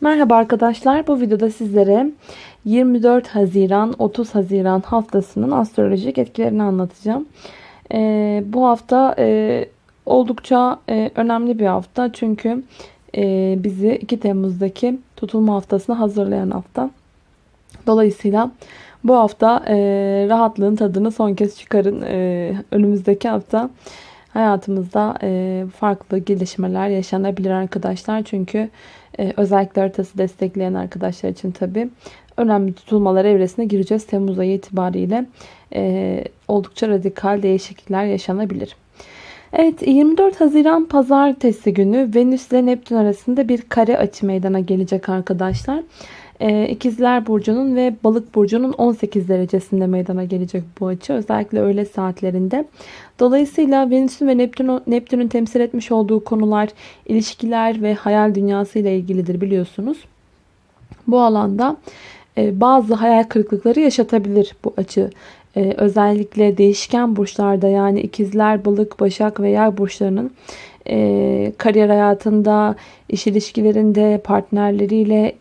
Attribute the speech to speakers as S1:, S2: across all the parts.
S1: Merhaba arkadaşlar. Bu videoda sizlere 24 Haziran 30 Haziran haftasının astrolojik etkilerini anlatacağım. Ee, bu hafta e, oldukça e, önemli bir hafta. Çünkü e, bizi 2 Temmuz'daki tutulma haftasına hazırlayan hafta. Dolayısıyla bu hafta e, rahatlığın tadını son kez çıkarın. E, önümüzdeki hafta hayatımızda e, farklı gelişmeler yaşanabilir arkadaşlar. Çünkü e, özellikle haritası destekleyen arkadaşlar için tabi önemli tutulmalar evresine gireceğiz. Temmuz ayı itibariyle e, oldukça radikal değişiklikler yaşanabilir. Evet 24 Haziran Pazartesi günü Venüs ile Neptün arasında bir kare açı meydana gelecek arkadaşlar. Ee, İkizler Burcu'nun ve Balık Burcu'nun 18 derecesinde meydana gelecek bu açı. Özellikle öğle saatlerinde. Dolayısıyla Venüs'ün ve Neptün, Neptün'ün temsil etmiş olduğu konular ilişkiler ve hayal dünyası ile ilgilidir biliyorsunuz. Bu alanda e, bazı hayal kırıklıkları yaşatabilir bu açı. E, özellikle değişken burçlarda yani ikizler, balık, başak ve yay burçlarının e, kariyer hayatında, iş ilişkilerinde, partnerleriyle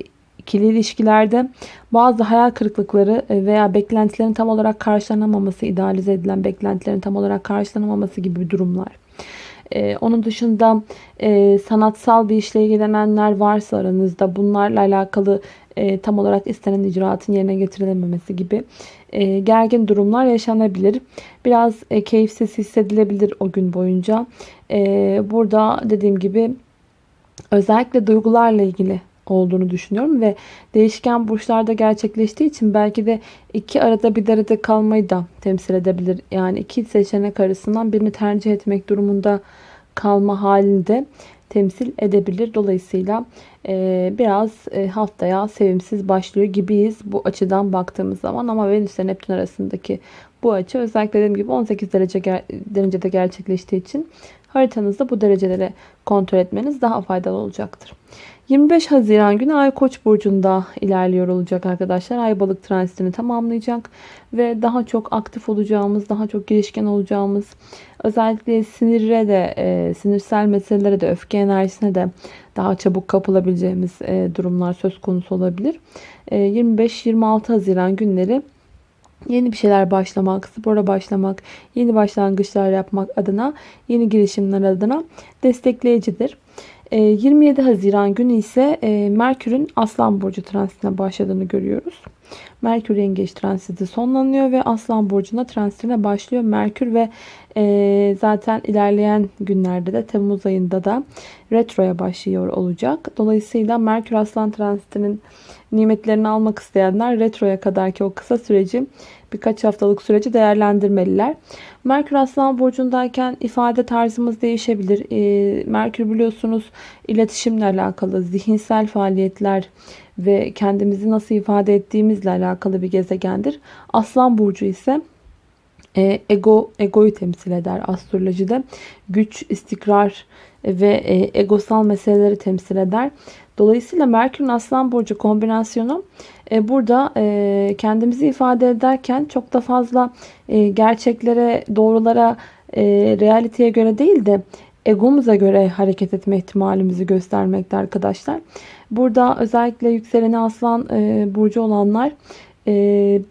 S1: ikili ilişkilerde bazı hayal kırıklıkları e, veya beklentilerin tam olarak karşılanamaması, idealize edilen beklentilerin tam olarak karşılanamaması gibi durumlar. Ee, onun dışında e, sanatsal bir işle ilgilenenler varsa aranızda bunlarla alakalı e, tam olarak istenen icraatın yerine getirilememesi gibi e, gergin durumlar yaşanabilir. Biraz e, keyifsiz hissedilebilir o gün boyunca. E, burada dediğim gibi özellikle duygularla ilgili olduğunu düşünüyorum ve değişken burçlarda gerçekleştiği için belki de iki arada bir derede kalmayı da temsil edebilir. Yani iki seçenek arasından birini tercih etmek durumunda kalma halinde temsil edebilir. Dolayısıyla e, biraz e, haftaya sevimsiz başlıyor gibiyiz bu açıdan baktığımız zaman. Ama Venüs ile Neptün arasındaki bu açı özellikle dediğim gibi 18 derece derecede gerçekleştiği için haritanızda bu dereceleri kontrol etmeniz daha faydalı olacaktır. 25 Haziran günü Ay Koç burcunda ilerliyor olacak arkadaşlar. Ay balık transitini tamamlayacak ve daha çok aktif olacağımız, daha çok girişken olacağımız, özellikle sinire de, e, sinirsel meselelere de, öfke enerjisine de daha çabuk kapılabileceğimiz e, durumlar söz konusu olabilir. E, 25-26 Haziran günleri yeni bir şeyler başlamak, spora başlamak, yeni başlangıçlar yapmak adına, yeni girişimler adına destekleyicidir. 27 ee, Haziran günü ise e, Merkür'ün Aslan Burcu transitine başladığını görüyoruz. Merkür Yengeç transiti sonlanıyor ve Aslan Burcu'na transitine başlıyor. Merkür ve e, zaten ilerleyen günlerde de Temmuz ayında da retroya başlıyor olacak. Dolayısıyla Merkür Aslan transitinin nimetlerini almak isteyenler retroya kadarki o kısa süreci birkaç haftalık süreci değerlendirmeliler. Merkür Aslan Burcu'ndayken ifade tarzımız değişebilir. E, Merkür biliyorsunuz iletişimle alakalı, zihinsel faaliyetler ve kendimizi nasıl ifade ettiğimizle alakalı bir gezegendir. Aslan Burcu ise e, ego egoyu temsil eder astrolojide. Güç, istikrar ve e, egosal meseleleri temsil eder. Dolayısıyla Merkür'ün Aslan Burcu kombinasyonu e, burada e, kendimizi ifade ederken çok da fazla e, gerçeklere, doğrulara, e, realiteye göre değil de egomuza göre hareket etme ihtimalimizi göstermekte arkadaşlar. Burada özellikle yükseleni aslan e, burcu olanlar e,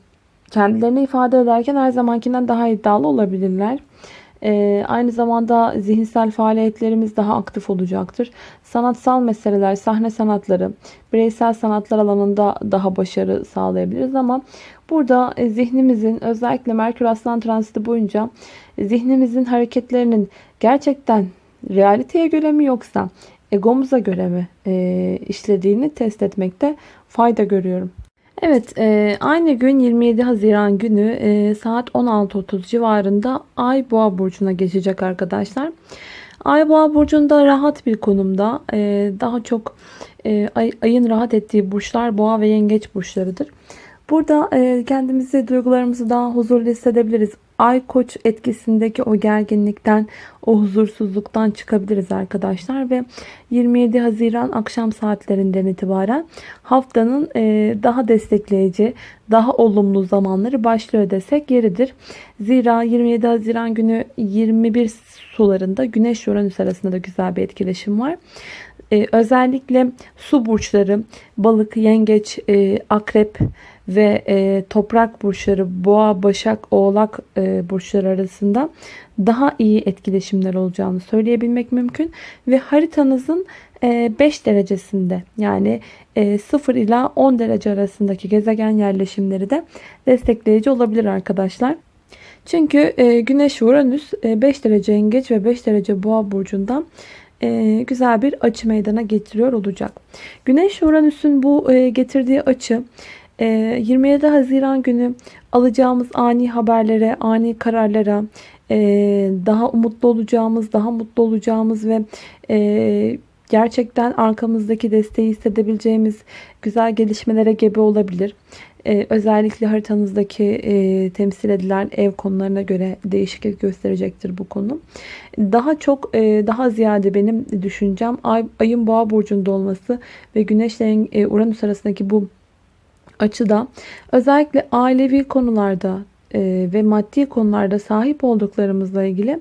S1: kendilerini ifade ederken her zamankinden daha iddialı olabilirler. Ee, aynı zamanda zihinsel faaliyetlerimiz daha aktif olacaktır. Sanatsal meseleler, sahne sanatları, bireysel sanatlar alanında daha başarı sağlayabiliriz ama burada e, zihnimizin özellikle Merkür Aslan transiti boyunca zihnimizin hareketlerinin gerçekten realiteye göre mi yoksa egomuza göre mi e, işlediğini test etmekte fayda görüyorum. Evet e, aynı gün 27 Haziran günü e, saat 16.30 civarında Ay Boğa Burcu'na geçecek arkadaşlar. Ay Boğa Burcu'nda rahat bir konumda e, daha çok e, ay, ayın rahat ettiği burçlar Boğa ve Yengeç burçlarıdır. Burada e, kendimizi, duygularımızı daha huzurlu hissedebiliriz. Ay koç etkisindeki o gerginlikten, o huzursuzluktan çıkabiliriz arkadaşlar. Ve 27 Haziran akşam saatlerinden itibaren haftanın e, daha destekleyici, daha olumlu zamanları başlıyor desek yeridir. Zira 27 Haziran günü 21 sularında Güneş Uranüs arasında da güzel bir etkileşim var. e, özellikle su burçları, balık, yengeç, e, akrep ve e, toprak burçları, boğa, başak, oğlak e, burçları arasında daha iyi etkileşimler olacağını söyleyebilmek mümkün. Ve haritanızın 5 e, derecesinde yani 0 e, ila 10 derece arasındaki gezegen yerleşimleri de destekleyici olabilir arkadaşlar. Çünkü e, Güneş Uranüs 5 derece yengeç ve 5 derece boğa burcundan güzel bir açı meydana getiriyor olacak. Güneş Uranüs'ün bu getirdiği açı 27 Haziran günü alacağımız ani haberlere, ani kararlara, daha umutlu olacağımız, daha mutlu olacağımız ve gerçekten arkamızdaki desteği hissedebileceğimiz güzel gelişmelere gebe olabilir. Ee, özellikle haritanızdaki e, temsil edilen ev konularına göre değişiklik gösterecektir bu konu. Daha çok e, daha ziyade benim düşüncem ay, ayın boğa burcunda olması ve güneşle e, Uranüs arasındaki bu açıda özellikle ailevi konularda e, ve maddi konularda sahip olduklarımızla ilgili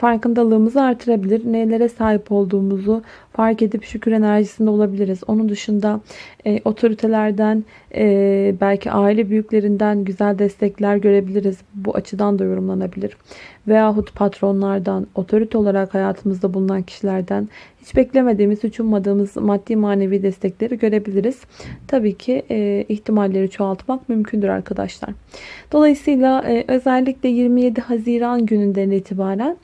S1: farkındalığımızı artırabilir. Nelere sahip olduğumuzu fark edip şükür enerjisinde olabiliriz. Onun dışında e, otoritelerden e, belki aile büyüklerinden güzel destekler görebiliriz. Bu açıdan da yorumlanabilir. Veyahut patronlardan, otorite olarak hayatımızda bulunan kişilerden hiç beklemediğimiz, hiç ummadığımız maddi manevi destekleri görebiliriz. Tabii ki e, ihtimalleri çoğaltmak mümkündür arkadaşlar. Dolayısıyla e, özellikle 27 Haziran gününden itibaren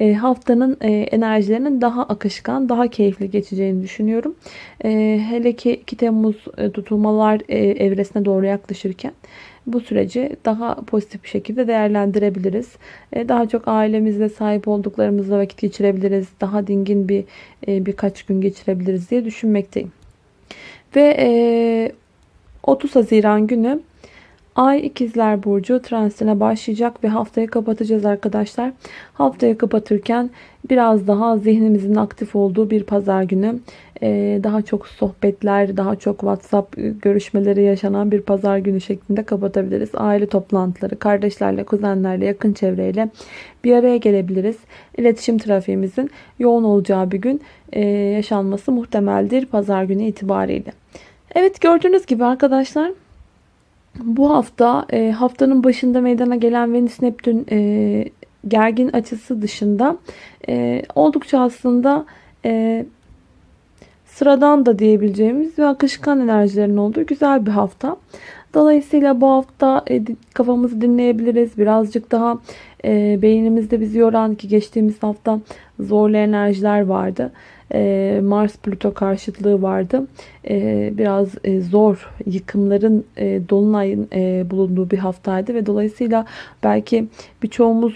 S1: e, haftanın e, enerjilerinin daha akışkan, daha keyifli geçeceğini düşünüyorum. E, hele ki 2 Temmuz tutulmalar evresine doğru yaklaşırken bu süreci daha pozitif bir şekilde değerlendirebiliriz. Daha çok ailemizle sahip olduklarımızla vakit geçirebiliriz. Daha dingin bir birkaç gün geçirebiliriz diye düşünmekteyim. Ve 30 Haziran günü Ay ikizler burcu transitine başlayacak ve haftayı kapatacağız arkadaşlar. Haftayı kapatırken biraz daha zihnimizin aktif olduğu bir pazar günü. Ee, daha çok sohbetler, daha çok WhatsApp görüşmeleri yaşanan bir pazar günü şeklinde kapatabiliriz. Aile toplantıları, kardeşlerle, kuzenlerle, yakın çevreyle bir araya gelebiliriz. İletişim trafiğimizin yoğun olacağı bir gün e, yaşanması muhtemeldir pazar günü itibariyle. Evet gördüğünüz gibi arkadaşlar bu hafta e, haftanın başında meydana gelen Venüs Neptün e, gergin açısı dışında e, oldukça aslında e, sıradan da diyebileceğimiz ve akışkan enerjilerin olduğu güzel bir hafta. Dolayısıyla bu hafta e, kafamızı dinleyebiliriz. Birazcık daha e, beynimizde bizi yoran ki geçtiğimiz hafta zorlu enerjiler vardı. E, Mars Plüto karşıtlığı vardı. E, biraz e, zor yıkımların dolunayın bulunduğu bir haftaydı ve dolayısıyla belki birçoğumuz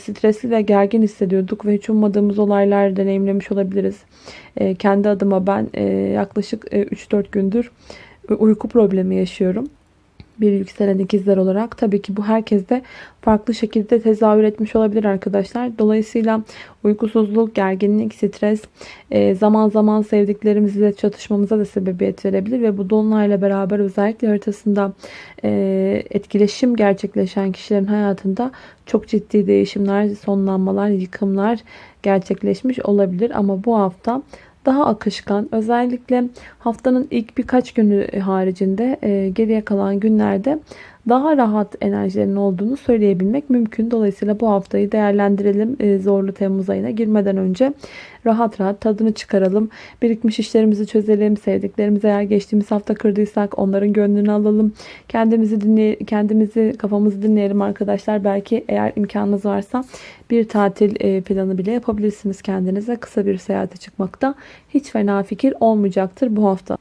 S1: stresli ve gergin hissediyorduk ve hiç ummadığımız olaylar deneyimlemiş olabiliriz. Kendi adıma ben yaklaşık 3-4 gündür uyku problemi yaşıyorum bir yükselen ikizler olarak tabii ki bu herkeste farklı şekilde tezahür etmiş olabilir arkadaşlar. Dolayısıyla uykusuzluk, gerginlik, stres e, zaman zaman sevdiklerimizle çatışmamıza da sebebiyet verebilir ve bu dolunayla beraber özellikle haritasında e, etkileşim gerçekleşen kişilerin hayatında çok ciddi değişimler, sonlanmalar, yıkımlar gerçekleşmiş olabilir ama bu hafta daha akışkan. Özellikle haftanın ilk birkaç günü haricinde e, geriye kalan günlerde daha rahat enerjilerin olduğunu söyleyebilmek mümkün. Dolayısıyla bu haftayı değerlendirelim. E, zorlu Temmuz ayına girmeden önce rahat rahat tadını çıkaralım. Birikmiş işlerimizi çözelim. Sevdiklerimizi eğer geçtiğimiz hafta kırdıysak onların gönlünü alalım. Kendimizi dinley kendimizi kafamızı dinleyelim arkadaşlar. Belki eğer imkanınız varsa bir tatil e, planı bile yapabilirsiniz kendinize. Kısa bir seyahate çıkmakta hiç fena fikir olmayacaktır bu hafta.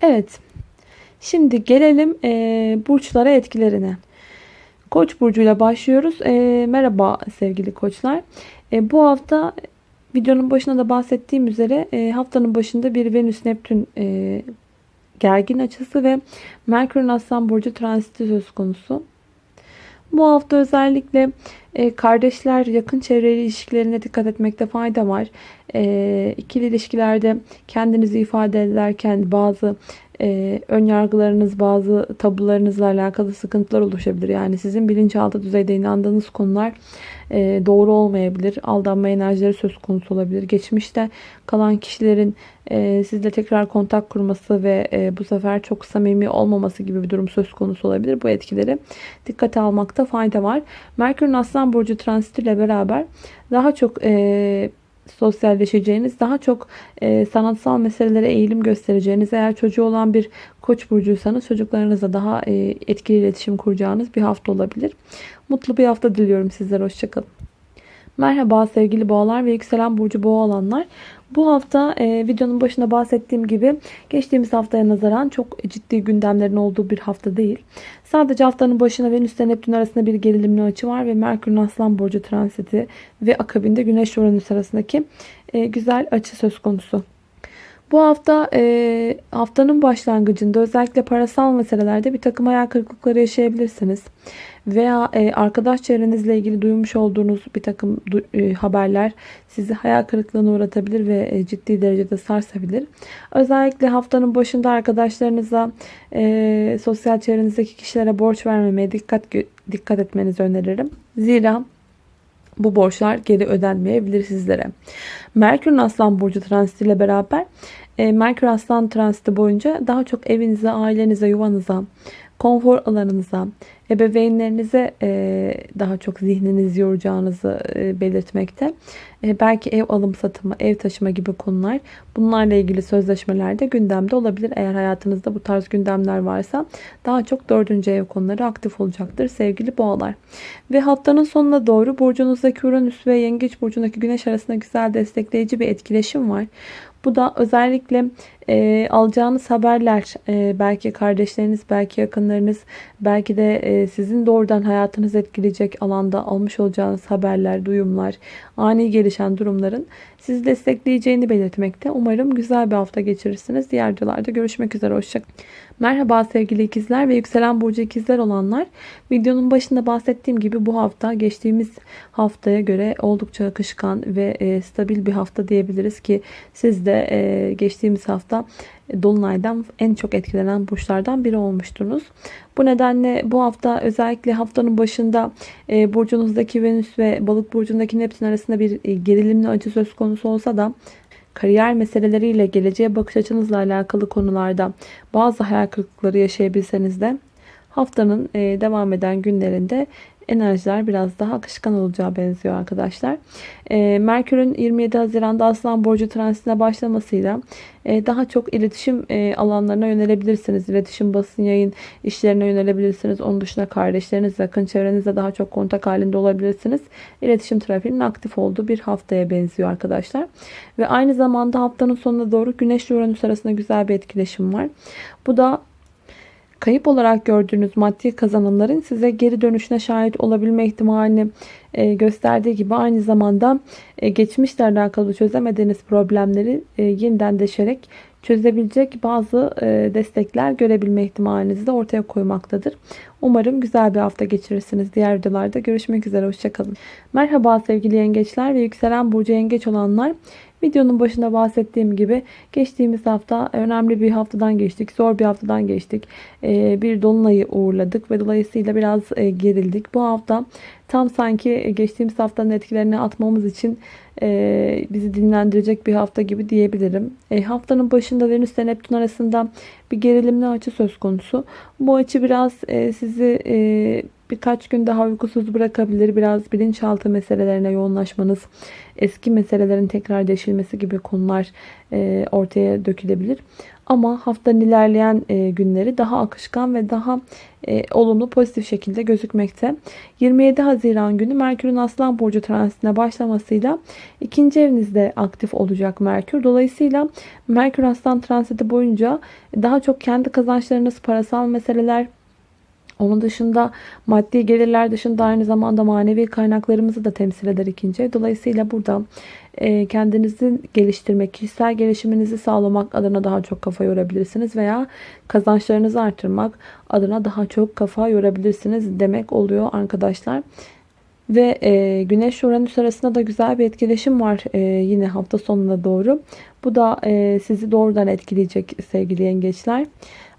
S1: Evet Şimdi gelelim e, burçlara etkilerine. Koç burcuyla başlıyoruz. E, merhaba sevgili koçlar. E, bu hafta videonun başında da bahsettiğim üzere e, haftanın başında bir Venüs Neptün e, gergin açısı ve Merkür'ün Aslan burcu transiti söz konusu. Bu hafta özellikle e, kardeşler, yakın çevreli ilişkilerine dikkat etmekte fayda var. E, ikili ilişkilerde kendinizi ifade ederken bazı e, ön yargılarınız, bazı tabularınızla alakalı sıkıntılar oluşabilir. Yani sizin bilinçaltı düzeyde inandığınız konular e, doğru olmayabilir. Aldanma enerjileri söz konusu olabilir. Geçmişte kalan kişilerin e, sizle tekrar kontak kurması ve e, bu sefer çok samimi olmaması gibi bir durum söz konusu olabilir. Bu etkileri dikkate almakta fayda var. Merkür'ün Aslan Burcu transitiyle beraber daha çok e, sosyalleşeceğiniz, daha çok e, sanatsal meselelere eğilim göstereceğiniz, eğer çocuğu olan bir koç burcuysanız çocuklarınızla daha e, etkili iletişim kuracağınız bir hafta olabilir. Mutlu bir hafta diliyorum sizlere. Hoşçakalın. Merhaba sevgili boğalar ve yükselen burcu boğa olanlar. Bu hafta e, videonun başında bahsettiğim gibi geçtiğimiz haftaya nazaran çok ciddi gündemlerin olduğu bir hafta değil. Sadece haftanın başına Venüs ile Neptün arasında bir gerilimli açı var ve Merkür'ün Aslan Burcu transiti ve akabinde Güneş Uranüs arasındaki e, güzel açı söz konusu. Bu hafta e, haftanın başlangıcında özellikle parasal meselelerde bir takım hayal kırıklıkları yaşayabilirsiniz. Veya e, arkadaş çevrenizle ilgili duymuş olduğunuz bir takım e, haberler sizi hayal kırıklığına uğratabilir ve e, ciddi derecede sarsabilir. Özellikle haftanın başında arkadaşlarınıza, sosyal çevrenizdeki kişilere borç vermemeye dikkat dikkat etmenizi öneririm. Zira bu borçlar geri ödenmeyebilir sizlere. Merkür'ün Aslan Burcu transitiyle beraber Merkür Aslan transiti boyunca daha çok evinize, ailenize, yuvanıza, konfor alanınıza, ebeveynlerinize e, daha çok zihninizi yoracağınızı e, belirtmekte. E, belki ev alım satımı, ev taşıma gibi konular bunlarla ilgili sözleşmeler de gündemde olabilir. Eğer hayatınızda bu tarz gündemler varsa daha çok dördüncü ev konuları aktif olacaktır sevgili boğalar. Ve haftanın sonuna doğru burcunuzdaki Uranüs ve Yengeç burcundaki Güneş arasında güzel destekleyici bir etkileşim var. Bu da özellikle e, alacağınız haberler, e, belki kardeşleriniz, belki yakınlarınız, belki de e, sizin doğrudan hayatınızı etkileyecek alanda almış olacağınız haberler, duyumlar, ani gelişen durumların sizi destekleyeceğini belirtmekte. Umarım güzel bir hafta geçirirsiniz. Diğer videolarda görüşmek üzere. Hoşçakalın. Merhaba sevgili ikizler ve yükselen burcu ikizler olanlar. Videonun başında bahsettiğim gibi bu hafta geçtiğimiz haftaya göre oldukça akışkan ve e, stabil bir hafta diyebiliriz ki siz de e, geçtiğimiz hafta Dolunay'dan en çok etkilenen burçlardan biri olmuştunuz. Bu nedenle bu hafta özellikle haftanın başında e, burcunuzdaki Venüs ve balık burcundaki Neptün arasında bir e, gerilimli acı söz konusu olsa da kariyer meseleleriyle geleceğe bakış açınızla alakalı konularda bazı hayal kırıklıkları yaşayabilseniz de haftanın e, devam eden günlerinde enerjiler biraz daha akışkan olacağı benziyor arkadaşlar. E, Merkür'ün 27 Haziran'da Aslan Burcu transitine başlamasıyla e, daha çok iletişim e, alanlarına yönelebilirsiniz. İletişim, basın, yayın işlerine yönelebilirsiniz. Onun dışında kardeşleriniz, yakın çevrenizle daha çok kontak halinde olabilirsiniz. İletişim trafiğinin aktif olduğu bir haftaya benziyor arkadaşlar. Ve aynı zamanda haftanın sonuna doğru Güneş ile Uranüs arasında güzel bir etkileşim var. Bu da kayıp olarak gördüğünüz maddi kazanımların size geri dönüşüne şahit olabilme ihtimalini e, gösterdiği gibi aynı zamanda e, geçmişle alakalı çözemediğiniz problemleri e, yeniden deşerek çözebilecek bazı destekler görebilme ihtimalinizi de ortaya koymaktadır. Umarım güzel bir hafta geçirirsiniz. Diğer videolarda görüşmek üzere. Hoşçakalın. Merhaba sevgili yengeçler ve yükselen burcu yengeç olanlar. Videonun başında bahsettiğim gibi geçtiğimiz hafta önemli bir haftadan geçtik. Zor bir haftadan geçtik. Ee, bir dolunayı uğurladık ve dolayısıyla biraz e, gerildik. Bu hafta tam sanki geçtiğimiz haftanın etkilerini atmamız için e, bizi dinlendirecek bir hafta gibi diyebilirim. E, haftanın başında Venüs ile Neptün arasında bir gerilimli açı söz konusu. Bu açı biraz sizi birkaç gün daha uykusuz bırakabilir. Biraz bilinçaltı meselelerine yoğunlaşmanız, eski meselelerin tekrar deşilmesi gibi konular e, ortaya dökülebilir. Ama haftanın ilerleyen e, günleri daha akışkan ve daha e, olumlu pozitif şekilde gözükmekte. 27 Haziran günü Merkür'ün Aslan Burcu transitine başlamasıyla ikinci evinizde aktif olacak Merkür. Dolayısıyla Merkür Aslan transiti boyunca daha çok kendi kazançlarınız, parasal meseleler, onun dışında maddi gelirler dışında aynı zamanda manevi kaynaklarımızı da temsil eder ikinci ev. Dolayısıyla burada e, kendinizi geliştirmek, kişisel gelişiminizi sağlamak adına daha çok kafa yorabilirsiniz veya kazançlarınızı artırmak adına daha çok kafa yorabilirsiniz demek oluyor arkadaşlar. Ve e, Güneş Uranüs arasında da güzel bir etkileşim var e, yine hafta sonuna doğru. Bu da sizi doğrudan etkileyecek sevgili yengeçler.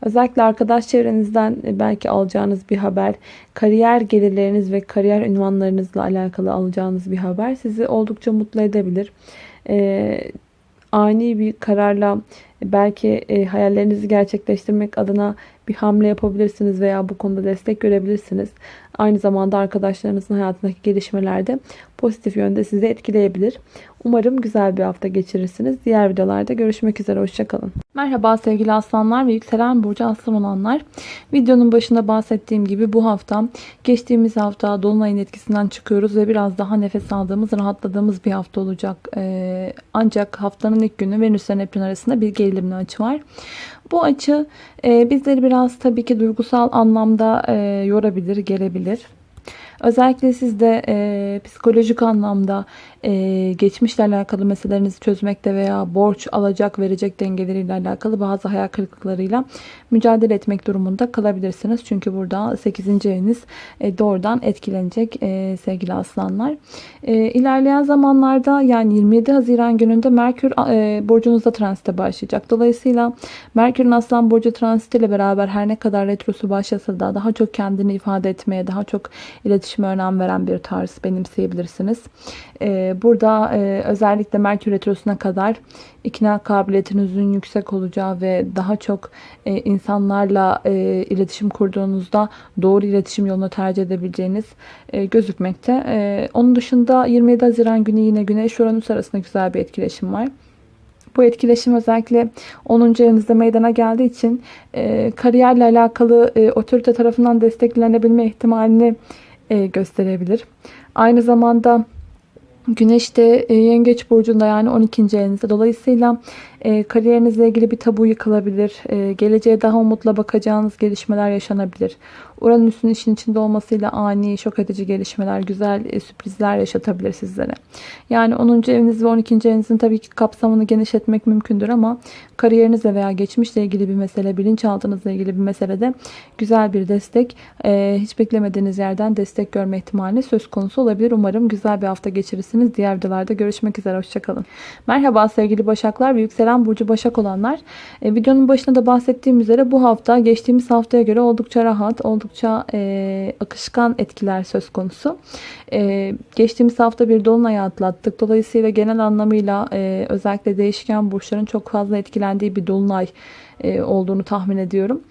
S1: Özellikle arkadaş çevrenizden e, belki alacağınız bir haber, kariyer gelirleriniz ve kariyer ünvanlarınızla alakalı alacağınız bir haber sizi oldukça mutlu edebilir. E, ani bir kararla belki e, hayallerinizi gerçekleştirmek adına bir hamle yapabilirsiniz veya bu konuda destek görebilirsiniz. Aynı zamanda arkadaşlarınızın hayatındaki gelişmelerde pozitif yönde sizi etkileyebilir. Umarım güzel bir hafta geçirirsiniz. Diğer videolarda görüşmek üzere. Hoşçakalın. Merhaba sevgili aslanlar ve yükselen burcu aslan olanlar. Videonun başında bahsettiğim gibi bu hafta geçtiğimiz hafta Dolunay'ın etkisinden çıkıyoruz ve biraz daha nefes aldığımız, rahatladığımız bir hafta olacak. Ee, ancak haftanın ilk günü Venüs ve Neptün arasında bir gerilimli açı var. Bu açı e, bizleri biraz tabii ki duygusal anlamda e, yorabilir, gelebilir. Özellikle sizde e, psikolojik anlamda e, geçmişle alakalı meselelerinizi çözmekte veya borç alacak verecek dengeleriyle alakalı bazı hayal kırıklıklarıyla mücadele etmek durumunda kalabilirsiniz. Çünkü burada 8. eviniz e, doğrudan etkilenecek e, sevgili aslanlar. E, ilerleyen zamanlarda yani 27 Haziran gününde Merkür e, burcunuzda transite başlayacak. Dolayısıyla Merkür'ün aslan burcu transitiyle beraber her ne kadar retrosu başlasa da daha çok kendini ifade etmeye, daha çok iletişime önem veren bir tarz benimseyebilirsiniz. E, burada e, özellikle Merkür Retrosu'na kadar ikna kabiliyetinizin yüksek olacağı ve daha çok e, insanlarla e, iletişim kurduğunuzda doğru iletişim yolunu tercih edebileceğiniz gözükmekte. Onun dışında 27 Haziran günü yine Güneş Uranüs arasında güzel bir etkileşim var. Bu etkileşim özellikle 10. evinizde meydana geldiği için e, kariyerle alakalı e, otorite tarafından desteklenebilme ihtimalini e, gösterebilir. Aynı zamanda Güneş de e, Yengeç Burcu'nda yani 12. evinizde. Dolayısıyla e, kariyerinizle ilgili bir tabu yıkılabilir. E, geleceğe daha umutla bakacağınız gelişmeler yaşanabilir. Uranüs'ün işin içinde olmasıyla ani, şok edici gelişmeler, güzel e, sürprizler yaşatabilir sizlere. Yani 10. eviniz ve 12. evinizin tabii ki kapsamını genişletmek mümkündür ama kariyerinizle veya geçmişle ilgili bir mesele, bilinçaltınızla ilgili bir meselede güzel bir destek, e, hiç beklemediğiniz yerden destek görme ihtimali söz konusu olabilir. Umarım güzel bir hafta geçirirsiniz. Diğer videolarda görüşmek üzere. Hoşçakalın. Merhaba sevgili Başaklar ve Yükselen Burcu Başak olanlar. E, videonun başında da bahsettiğim üzere bu hafta geçtiğimiz haftaya göre oldukça rahat, oldukça e, akışkan etkiler söz konusu. E, geçtiğimiz hafta bir dolunay atlattık. Dolayısıyla genel anlamıyla e, özellikle değişken burçların çok fazla etkilendiği bir dolunay e, olduğunu tahmin ediyorum.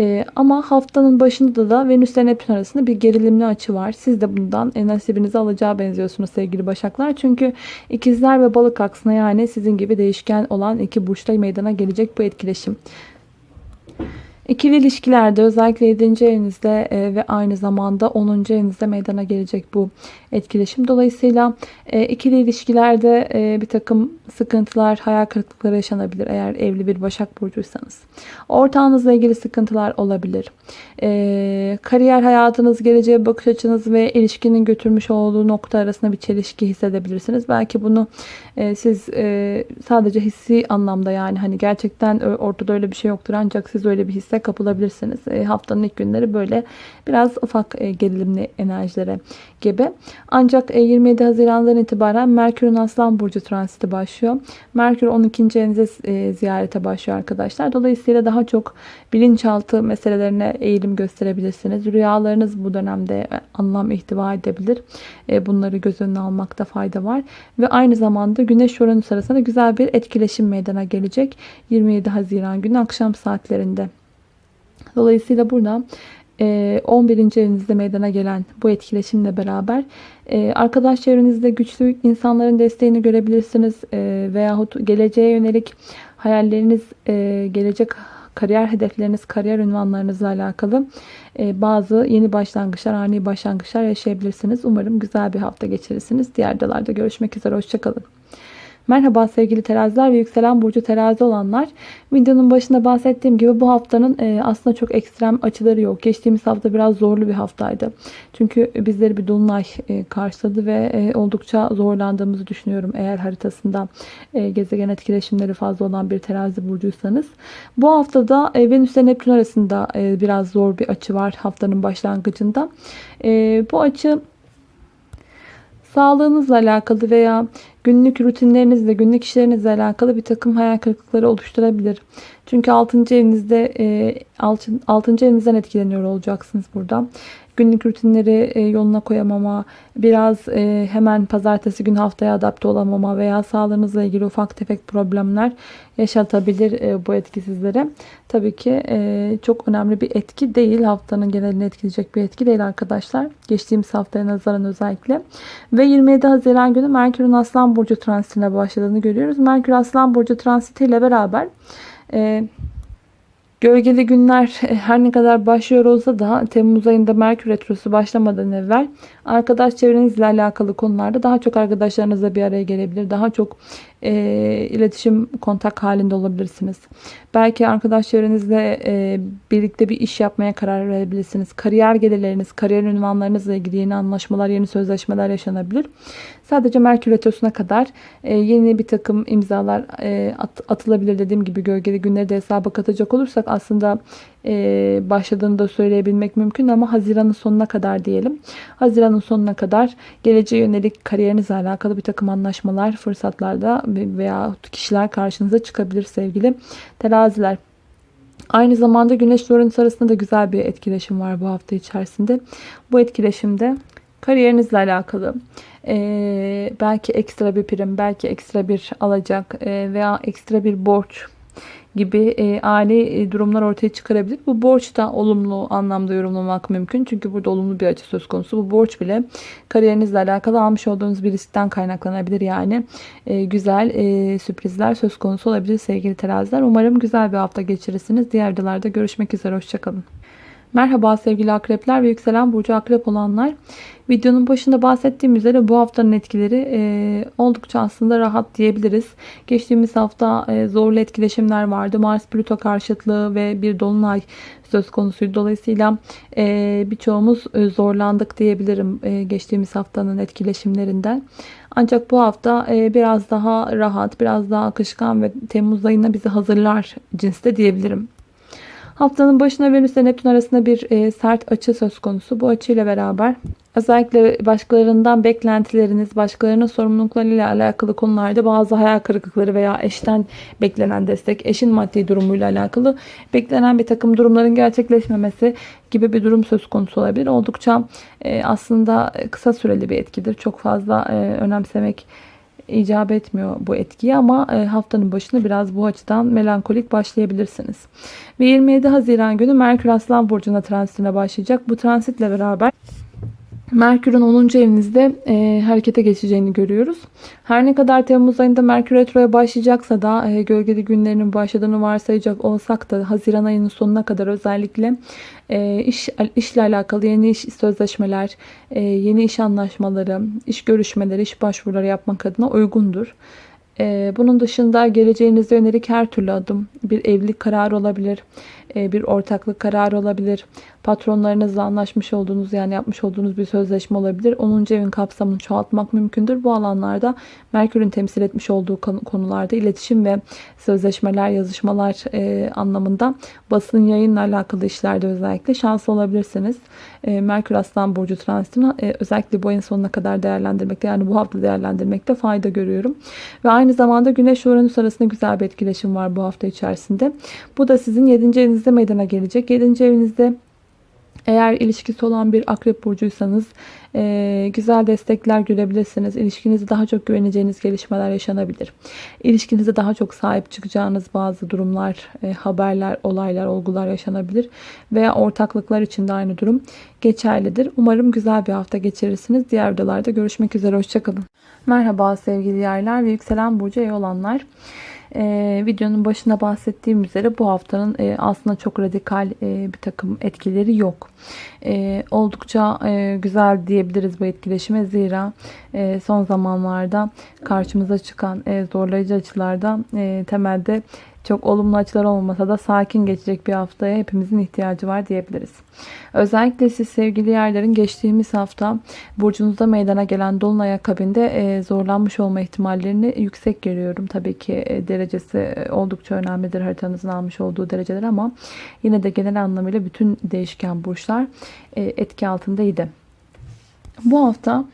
S1: Ee, ama haftanın başında da Venüs ile Neptün arasında bir gerilimli açı var. Siz de bundan e, nasibinizi alacağı benziyorsunuz sevgili başaklar. Çünkü ikizler ve balık aksına yani sizin gibi değişken olan iki burçta meydana gelecek bu etkileşim. İkili ilişkilerde özellikle 7. evinizde e, ve aynı zamanda 10. evinizde meydana gelecek bu etkileşim. Dolayısıyla e, ikili ilişkilerde e, bir takım sıkıntılar, hayal kırıklıkları yaşanabilir eğer evli bir Başak Burcuysanız. Ortağınızla ilgili sıkıntılar olabilir. Kariyer hayatınız, geleceğe bakış açınız ve ilişkinin götürmüş olduğu nokta arasında bir çelişki hissedebilirsiniz. Belki bunu siz sadece hissi anlamda yani hani gerçekten ortada öyle bir şey yoktur ancak siz öyle bir hisse kapılabilirsiniz. E, haftanın ilk günleri böyle biraz ufak e, gerilimli enerjilere gibi. Ancak e, 27 Haziran'dan itibaren Merkür'ün Aslan Burcu transiti başlıyor. Merkür 12. evinize e, ziyarete başlıyor arkadaşlar. Dolayısıyla daha çok bilinçaltı meselelerine eğilim gösterebilirsiniz. Rüyalarınız bu dönemde e, anlam ihtiva edebilir. E, bunları göz önüne almakta fayda var. Ve aynı zamanda Güneş Uranüs arasında güzel bir etkileşim meydana gelecek. 27 Haziran günü akşam saatlerinde. Dolayısıyla burada 11. E, evinizde meydana gelen bu etkileşimle beraber e, arkadaş çevrenizde güçlü insanların desteğini görebilirsiniz e, veyahut geleceğe yönelik hayalleriniz, gelecek kariyer hedefleriniz, kariyer ünvanlarınızla alakalı bazı yeni başlangıçlar, ani başlangıçlar yaşayabilirsiniz. Umarım güzel bir hafta geçirirsiniz. Diğer videolarda görüşmek üzere. Hoşçakalın. Merhaba sevgili teraziler ve yükselen burcu terazi olanlar. Videonun başında bahsettiğim gibi bu haftanın e, aslında çok ekstrem açıları yok. Geçtiğimiz hafta biraz zorlu bir haftaydı. Çünkü bizleri bir dolunay e, karşıladı ve e, oldukça zorlandığımızı düşünüyorum. Eğer haritasında gezegen etkileşimleri fazla olan bir terazi burcuysanız. Bu haftada Venüs ile Neptün arasında biraz zor bir açı var haftanın başlangıcında. Bu açı Sağlığınızla alakalı veya günlük rutinlerinizle, günlük işlerinizle alakalı bir takım hayal kırıklıkları oluşturabilir. Çünkü 6. evinizde 6. evinizden etkileniyor olacaksınız burada günlük rutinleri e, yoluna koyamama, biraz e, hemen pazartesi gün haftaya adapte olamama veya sağlığınızla ilgili ufak tefek problemler yaşatabilir e, bu etki sizlere. Tabii ki çok önemli bir etki değil. Haftanın genelini etkileyecek bir etki değil arkadaşlar. Geçtiğimiz haftaya nazaran özellikle. Ve 27 Haziran günü Merkür'ün Aslan Burcu transitine başladığını görüyoruz. Merkür Aslan Burcu transitiyle beraber Gölgeli günler her ne kadar başlıyor olsa da Temmuz ayında Merkür Retrosu başlamadan evvel arkadaş çevrenizle alakalı konularda daha çok arkadaşlarınızla bir araya gelebilir. Daha çok e, iletişim, kontak halinde olabilirsiniz. Belki arkadaş çevrenizle e, birlikte bir iş yapmaya karar verebilirsiniz. Kariyer gelirleriniz, kariyer ünvanlarınızla ilgili yeni anlaşmalar, yeni sözleşmeler yaşanabilir. Sadece Merkür Retrosu'na kadar e, yeni bir takım imzalar e, at, atılabilir. Dediğim gibi gölgeli günleri de hesaba katacak olursak aslında e, başladığını da söyleyebilmek mümkün ama Haziran'ın sonuna kadar diyelim. Haziran'ın sonuna kadar geleceğe yönelik kariyerinizle alakalı bir takım anlaşmalar, fırsatlarda veya kişiler karşınıza çıkabilir sevgili teraziler. Aynı zamanda Güneş Uranüs arasında da güzel bir etkileşim var bu hafta içerisinde. Bu etkileşimde kariyerinizle alakalı e, belki ekstra bir prim, belki ekstra bir alacak e, veya ekstra bir borç gibi e, ani e, durumlar ortaya çıkarabilir. Bu borç da olumlu anlamda yorumlamak mümkün. Çünkü burada olumlu bir açı söz konusu. Bu borç bile kariyerinizle alakalı almış olduğunuz bir riskten kaynaklanabilir. Yani e, güzel e, sürprizler söz konusu olabilir sevgili teraziler. Umarım güzel bir hafta geçirirsiniz. Diğer videolarda görüşmek üzere. Hoşçakalın. Merhaba sevgili akrepler ve yükselen burcu akrep olanlar. Videonun başında bahsettiğim üzere bu haftanın etkileri e, oldukça aslında rahat diyebiliriz. Geçtiğimiz hafta e, zorlu etkileşimler vardı. Mars-Plüto karşıtlığı ve bir dolunay söz konusuydu. Dolayısıyla e, birçoğumuz e, zorlandık diyebilirim e, geçtiğimiz haftanın etkileşimlerinden. Ancak bu hafta e, biraz daha rahat, biraz daha akışkan ve Temmuz ayına bizi hazırlar cinste diyebilirim. Haftanın başına Venüs ile Neptün arasında bir e, sert açı söz konusu. Bu açıyla beraber özellikle başkalarından beklentileriniz, başkalarının sorumluluklarıyla alakalı konularda bazı hayal kırıklıkları veya eşten beklenen destek, eşin maddi durumuyla alakalı beklenen bir takım durumların gerçekleşmemesi gibi bir durum söz konusu olabilir. Oldukça e, aslında kısa süreli bir etkidir. Çok fazla e, önemsemek icap etmiyor bu etkiyi ama e, haftanın başını biraz bu açıdan melankolik başlayabilirsiniz. Ve 27 Haziran günü Merkür Aslan Burcu'na transitine başlayacak. Bu transitle beraber Merkür'ün 10. evinizde e, harekete geçeceğini görüyoruz. Her ne kadar Temmuz ayında Merkür Retro'ya başlayacaksa da e, gölgeli günlerinin başladığını varsayacak olsak da Haziran ayının sonuna kadar özellikle e, iş işle alakalı yeni iş sözleşmeler, e, yeni iş anlaşmaları, iş görüşmeleri, iş başvuruları yapmak adına uygundur. E, bunun dışında geleceğinize yönelik her türlü adım bir evlilik kararı olabilir, bir ortaklık kararı olabilir, patronlarınızla anlaşmış olduğunuz yani yapmış olduğunuz bir sözleşme olabilir. 10. evin kapsamını çoğaltmak mümkündür. Bu alanlarda Merkür'ün temsil etmiş olduğu konularda iletişim ve sözleşmeler, yazışmalar e, anlamında basın yayınla alakalı işlerde özellikle şanslı olabilirsiniz. E, Merkür Aslan Burcu transitini e, özellikle bu ayın sonuna kadar değerlendirmekte yani bu hafta değerlendirmekte fayda görüyorum. Ve aynı zamanda Güneş Uranüs arasında güzel bir etkileşim var bu hafta içerisinde. Bu da sizin 7. evinizde meydana gelecek. 7. evinizde eğer ilişkisi olan bir akrep burcuysanız e, güzel destekler görebilirsiniz. İlişkinizde daha çok güveneceğiniz gelişmeler yaşanabilir. İlişkinizde daha çok sahip çıkacağınız bazı durumlar, e, haberler, olaylar, olgular yaşanabilir. Veya ortaklıklar için de aynı durum geçerlidir. Umarım güzel bir hafta geçirirsiniz. Diğer videolarda görüşmek üzere. Hoşçakalın. Merhaba sevgili yaylar ve yükselen burcu iyi olanlar. Ee, videonun başında bahsettiğim üzere bu haftanın e, aslında çok radikal e, bir takım etkileri yok. E, oldukça e, güzel diyebiliriz bu etkileşime zira e, son zamanlarda karşımıza çıkan e, zorlayıcı açılarda e, temelde çok olumlu açılar olmasa da sakin geçecek bir haftaya hepimizin ihtiyacı var diyebiliriz. Özellikle siz sevgili yerlerin geçtiğimiz hafta burcunuzda meydana gelen dolunay akabinde e, zorlanmış olma ihtimallerini yüksek görüyorum. Tabii ki e, derecesi e, oldukça önemlidir haritanızın almış olduğu dereceler ama yine de genel anlamıyla bütün değişken burçlar etki altındaydı. Bu hafta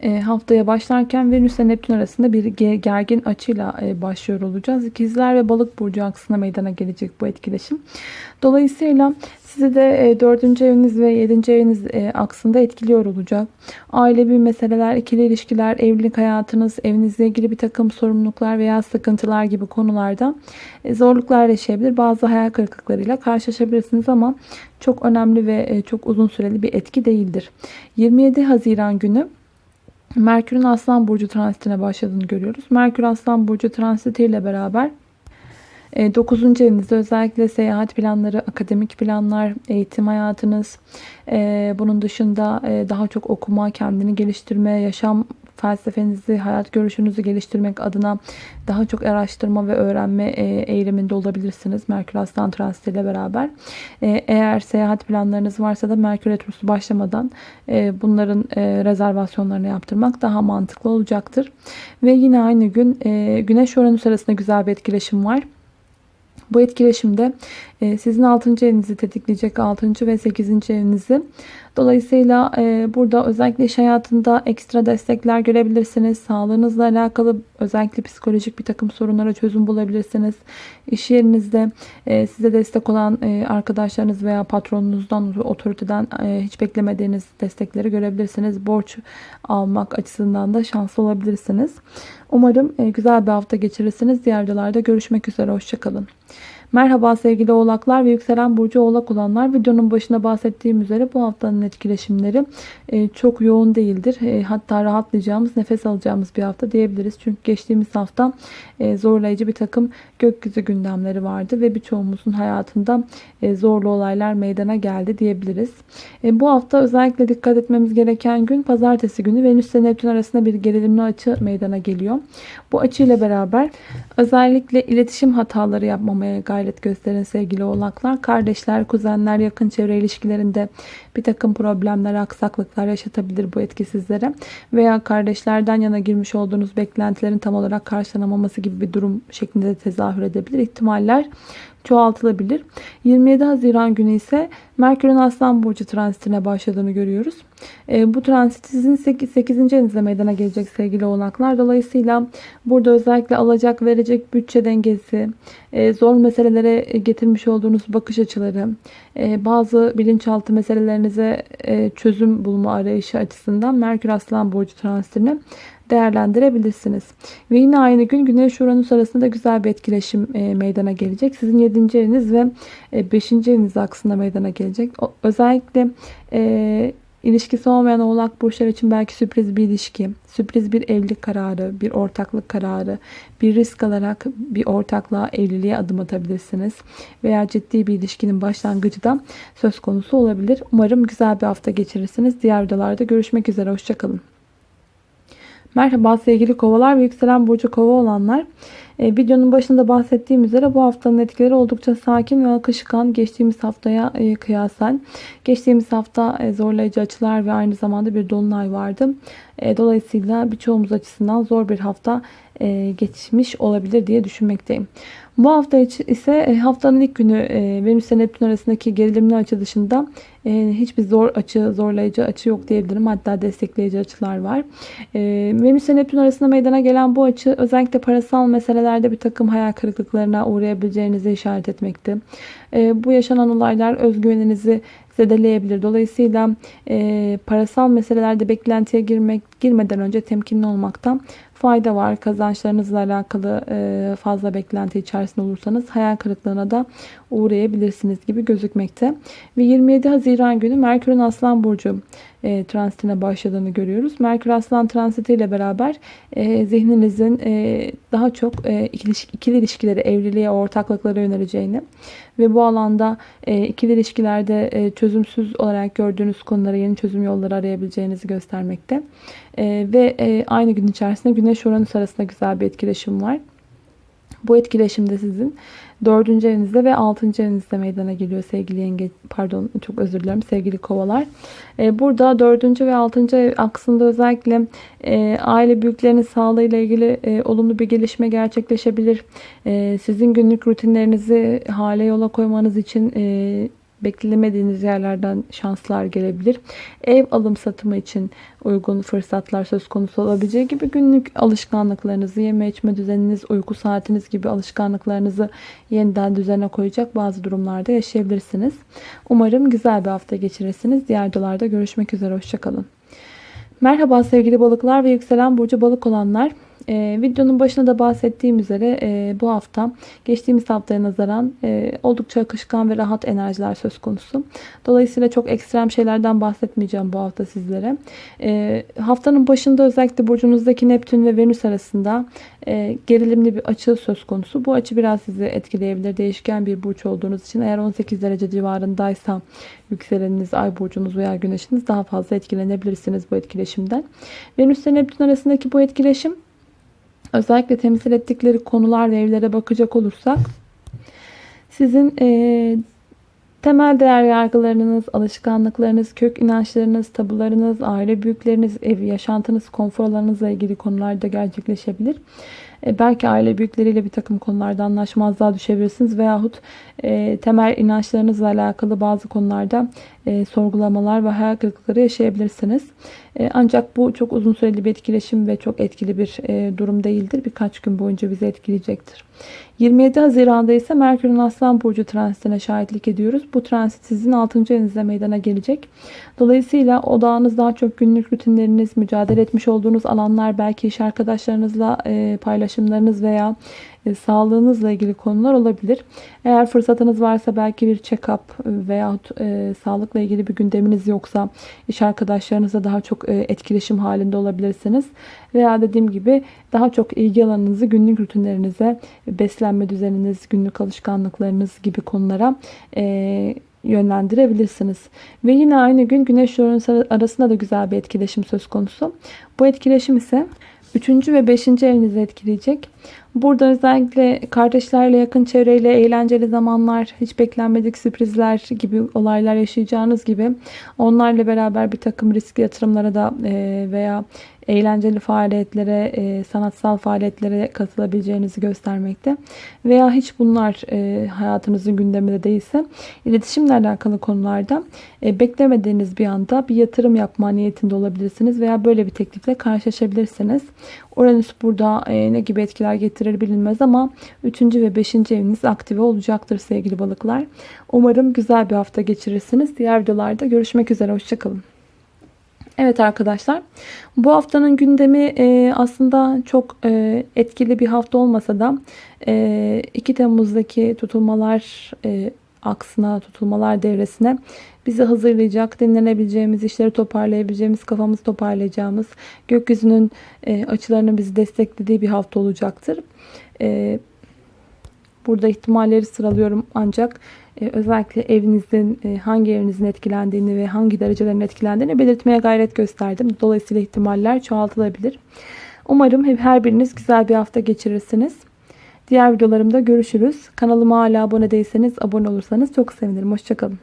S1: e, haftaya başlarken Venüs ile Neptün arasında bir gergin açıyla e, başlıyor olacağız. İkizler ve balık burcu aksına meydana gelecek bu etkileşim. Dolayısıyla sizi de 4. eviniz ve 7. eviniz aksında etkiliyor olacak. Ailevi meseleler, ikili ilişkiler, evlilik hayatınız, evinizle ilgili bir takım sorumluluklar veya sıkıntılar gibi konularda zorluklar yaşayabilir. Bazı hayal kırıklıklarıyla karşılaşabilirsiniz ama çok önemli ve çok uzun süreli bir etki değildir. 27 Haziran günü Merkür'ün Aslan Burcu transitine başladığını görüyoruz. Merkür Aslan Burcu transitiyle beraber 9. E, evinizde özellikle seyahat planları, akademik planlar, eğitim hayatınız, e, bunun dışında e, daha çok okuma, kendini geliştirme, yaşam felsefenizi, hayat görüşünüzü geliştirmek adına daha çok araştırma ve öğrenme eğiliminde olabilirsiniz. Merkür Aslan Transit ile beraber. Eğer seyahat planlarınız varsa da Merkür Retrosu başlamadan bunların rezervasyonlarını yaptırmak daha mantıklı olacaktır. Ve yine aynı gün Güneş Uranüs arasında güzel bir etkileşim var. Bu etkileşimde e, sizin 6. evinizi tetikleyecek 6. ve 8. evinizi. Dolayısıyla e, burada özellikle iş hayatında ekstra destekler görebilirsiniz. Sağlığınızla alakalı özellikle psikolojik bir takım sorunlara çözüm bulabilirsiniz. İş yerinizde e, size destek olan arkadaşlarınız veya patronunuzdan, otoriteden hiç beklemediğiniz destekleri görebilirsiniz. Borç almak açısından da şanslı olabilirsiniz. Umarım güzel bir hafta geçirirsiniz. Diğer videolarda görüşmek üzere. Hoşçakalın. Merhaba sevgili oğlaklar ve yükselen burcu oğlak olanlar. Videonun başında bahsettiğim üzere bu haftanın etkileşimleri e, çok yoğun değildir. E, hatta rahatlayacağımız, nefes alacağımız bir hafta diyebiliriz. Çünkü geçtiğimiz hafta e, zorlayıcı bir takım gökyüzü gündemleri vardı ve birçoğumuzun hayatında zorlu olaylar meydana geldi diyebiliriz. Bu hafta özellikle dikkat etmemiz gereken gün pazartesi günü Venüs ile Neptün arasında bir gerilimli açı meydana geliyor. Bu açıyla beraber özellikle iletişim hataları yapmamaya gayret gayret gösterin sevgili oğlaklar. Kardeşler, kuzenler, yakın çevre ilişkilerinde bir takım problemler, aksaklıklar yaşatabilir bu etki sizlere. Veya kardeşlerden yana girmiş olduğunuz beklentilerin tam olarak karşılanamaması gibi bir durum şeklinde de tezahür edebilir. İhtimaller çoğaltılabilir. 27 Haziran günü ise Merkür'ün Aslan Burcu transitine başladığını görüyoruz. E, bu transit sizin 8. 8. evinizde meydana gelecek sevgili oğlaklar. Dolayısıyla burada özellikle alacak verecek bütçe dengesi, e, zor meselelere getirmiş olduğunuz bakış açıları, e, bazı bilinçaltı meselelerinize e, çözüm bulma arayışı açısından Merkür Aslan Burcu transitini değerlendirebilirsiniz. Ve yine aynı gün Güneş Uranüs arasında güzel bir etkileşim e, meydana gelecek. Sizin 7. eviniz ve 5. E, eviniz aksında meydana gelecek. Özellikle e, ilişkisi olmayan oğlak burçlar için belki sürpriz bir ilişki, sürpriz bir evlilik kararı, bir ortaklık kararı, bir risk alarak bir ortaklığa, evliliğe adım atabilirsiniz. Veya ciddi bir ilişkinin başlangıcı da söz konusu olabilir. Umarım güzel bir hafta geçirirsiniz. Diğer videolarda görüşmek üzere. Hoşçakalın. Merhaba sevgili kovalar ve yükselen burcu kova olanlar. E, videonun başında bahsettiğim üzere bu haftanın etkileri oldukça sakin ve akışkan geçtiğimiz haftaya e, kıyasen. Geçtiğimiz hafta e, zorlayıcı açılar ve aynı zamanda bir dolunay vardı. E, dolayısıyla birçoğumuz açısından zor bir hafta e, geçmiş olabilir diye düşünmekteyim. Bu hafta ise e, haftanın ilk günü e, Venüs ile Neptün arasındaki gerilimli açı dışında e, hiçbir zor açı, zorlayıcı açı yok diyebilirim. Hatta destekleyici açılar var. Venüs ile Neptün arasında meydana gelen bu açı özellikle parasal meselelerde bir takım hayal kırıklıklarına uğrayabileceğinizi işaret etmekte. Bu yaşanan olaylar özgüveninizi zedeleyebilir. Dolayısıyla e, parasal meselelerde beklentiye girmek girmeden önce temkinli olmaktan fayda var. Kazançlarınızla alakalı e, fazla beklenti içerisinde olursanız hayal kırıklığına da uğrayabilirsiniz gibi gözükmekte. Ve 27 Haziran günü Merkür'ün Aslan Burcu e, transitine başladığını görüyoruz. Merkür Aslan transiti ile beraber e, zihninizin e, daha çok ikili ilişkileri, evliliğe, ortaklıklara yöneleceğini ve bu alanda ikili ilişkilerde çözümsüz olarak gördüğünüz konulara yeni çözüm yolları arayabileceğinizi göstermekte. E, ve e, aynı gün içerisinde Güneş Uranüs arasında güzel bir etkileşim var. Bu etkileşimde sizin dördüncü evinizde ve altıncı evinizde meydana geliyor sevgili yenge pardon çok özür dilerim sevgili kovalar. Ee, burada dördüncü ve altıncı ev aksında özellikle e, aile büyüklerinin sağlığıyla ilgili e, olumlu bir gelişme gerçekleşebilir. E, sizin günlük rutinlerinizi hale yola koymanız için beklemediğiniz yerlerden şanslar gelebilir. Ev alım satımı için uygun fırsatlar söz konusu olabileceği gibi günlük alışkanlıklarınızı, yeme içme düzeniniz, uyku saatiniz gibi alışkanlıklarınızı yeniden düzene koyacak bazı durumlarda yaşayabilirsiniz. Umarım güzel bir hafta geçirirsiniz. Diğer videolarda görüşmek üzere. Hoşçakalın. Merhaba sevgili balıklar ve yükselen burcu balık olanlar. Ee, videonun başında da bahsettiğim üzere e, bu hafta geçtiğimiz haftaya nazaran e, oldukça akışkan ve rahat enerjiler söz konusu. Dolayısıyla çok ekstrem şeylerden bahsetmeyeceğim bu hafta sizlere. E, haftanın başında özellikle burcunuzdaki Neptün ve Venüs arasında e, gerilimli bir açı söz konusu. Bu açı biraz sizi etkileyebilir. Değişken bir burç olduğunuz için eğer 18 derece civarındaysa yükseleniniz, ay burcunuz veya güneşiniz daha fazla etkilenebilirsiniz bu etkileşimden. Venüs ile Neptün arasındaki bu etkileşim özellikle temsil ettikleri konular ve evlere bakacak olursak sizin e, temel değer yargılarınız, alışkanlıklarınız, kök inançlarınız, tabularınız, aile büyükleriniz, ev yaşantınız, konfor alanınızla ilgili konularda gerçekleşebilir. E, belki aile büyükleriyle bir takım konularda anlaşmazlığa düşebilirsiniz veyahut e, temel inançlarınızla alakalı bazı konularda e, sorgulamalar ve hayal kırıklıkları yaşayabilirsiniz. E, ancak bu çok uzun süreli bir etkileşim ve çok etkili bir e, durum değildir. Birkaç gün boyunca bizi etkileyecektir. 27 Haziran'da ise Merkür'ün Aslan Burcu transitine şahitlik ediyoruz. Bu transit sizin 6. evinizde meydana gelecek. Dolayısıyla odağınız daha çok günlük rutinleriniz, mücadele etmiş olduğunuz alanlar, belki iş arkadaşlarınızla e, paylaşımlarınız veya e, sağlığınızla ilgili konular olabilir. Eğer fırsatınız varsa belki bir check-up veyahut e, sağlıkla ilgili bir gündeminiz yoksa iş arkadaşlarınızla daha çok e, etkileşim halinde olabilirsiniz. Veya dediğim gibi daha çok ilgi alanınızı günlük rutinlerinize, beslenme düzeniniz, günlük alışkanlıklarınız gibi konulara e, yönlendirebilirsiniz. Ve yine aynı gün Güneş Uranüs arasında da güzel bir etkileşim söz konusu. Bu etkileşim ise 3. ve 5. evinizi etkileyecek. Burada özellikle kardeşlerle, yakın çevreyle eğlenceli zamanlar, hiç beklenmedik sürprizler gibi olaylar yaşayacağınız gibi onlarla beraber bir takım riskli yatırımlara da e, veya eğlenceli faaliyetlere, e, sanatsal faaliyetlere katılabileceğinizi göstermekte. Veya hiç bunlar e, hayatınızın gündeminde değilse iletişimle alakalı konularda beklemediğiniz bir anda bir yatırım yapma niyetinde olabilirsiniz veya böyle bir teklifle karşılaşabilirsiniz. Uranüs burada ne gibi etkiler getirir getirir bilinmez ama 3. ve 5. eviniz aktive olacaktır sevgili balıklar. Umarım güzel bir hafta geçirirsiniz. Diğer videolarda görüşmek üzere. Hoşçakalın. Evet arkadaşlar bu haftanın gündemi e, aslında çok e, etkili bir hafta olmasa da e, 2 Temmuz'daki tutulmalar e, aksına tutulmalar devresine bizi hazırlayacak, dinlenebileceğimiz, işleri toparlayabileceğimiz, kafamızı toparlayacağımız, gökyüzünün e, açılarının bizi desteklediği bir hafta olacaktır. E, burada ihtimalleri sıralıyorum ancak e, özellikle evinizin e, hangi evinizin etkilendiğini ve hangi derecelerin etkilendiğini belirtmeye gayret gösterdim. Dolayısıyla ihtimaller çoğaltılabilir. Umarım her biriniz güzel bir hafta geçirirsiniz. Diğer videolarımda görüşürüz. Kanalıma hala abone değilseniz abone olursanız çok sevinirim. Hoşçakalın.